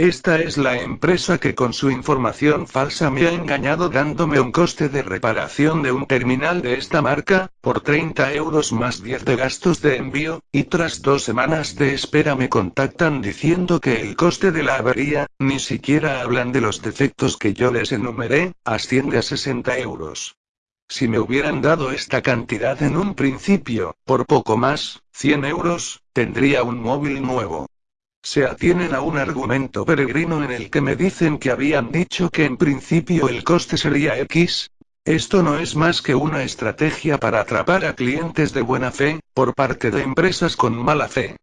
Esta es la empresa que con su información falsa me ha engañado dándome un coste de reparación de un terminal de esta marca, por 30 euros más 10 de gastos de envío, y tras dos semanas de espera me contactan diciendo que el coste de la avería, ni siquiera hablan de los defectos que yo les enumeré, asciende a 60 euros. Si me hubieran dado esta cantidad en un principio, por poco más, 100 euros, tendría un móvil nuevo. Se atienen a un argumento peregrino en el que me dicen que habían dicho que en principio el coste sería X. Esto no es más que una estrategia para atrapar a clientes de buena fe, por parte de empresas con mala fe.